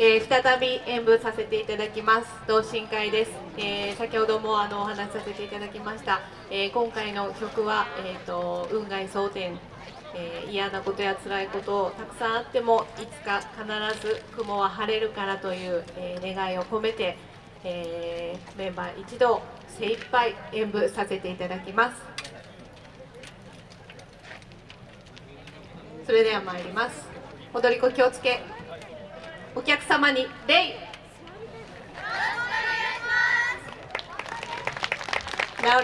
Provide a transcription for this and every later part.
えー、再び演舞させていただきます。同心会です、えー、先ほどもあのお話しさせていただきました、えー、今回の曲は、えーと、運外蒼天、え嫌なことや辛いことをたくさんあってもいつか必ず雲は晴れるからという、え願いを込めて、えメンバー一同精一杯演舞させていただきます。それでは参ります。踊り子気をつけ。お客様に礼直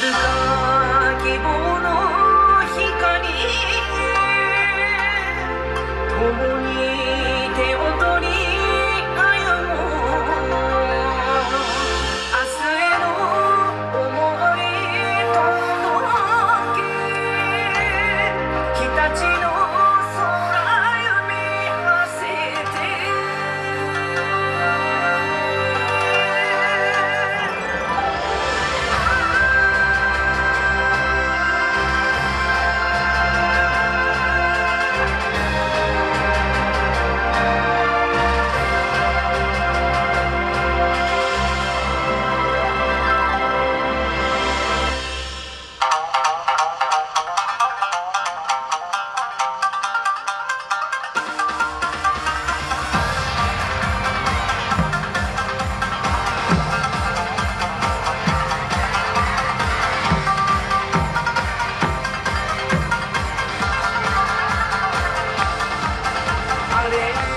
れ遥か Hare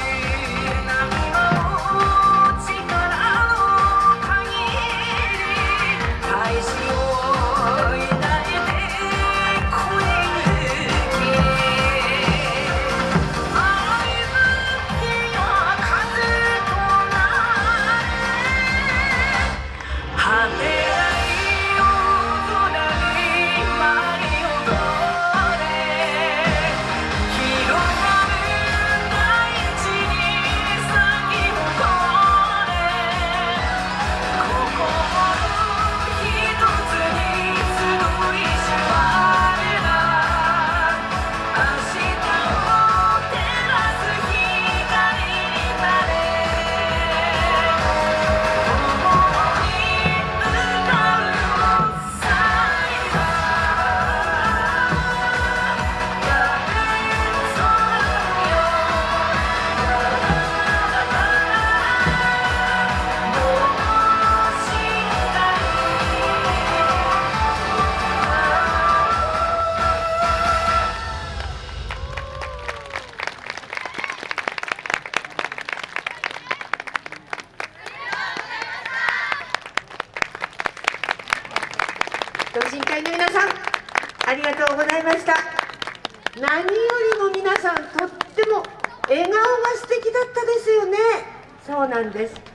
同心会の皆さんありがとうございました。何よりも皆さんとっても笑顔が素敵だったですよね。そうなんです。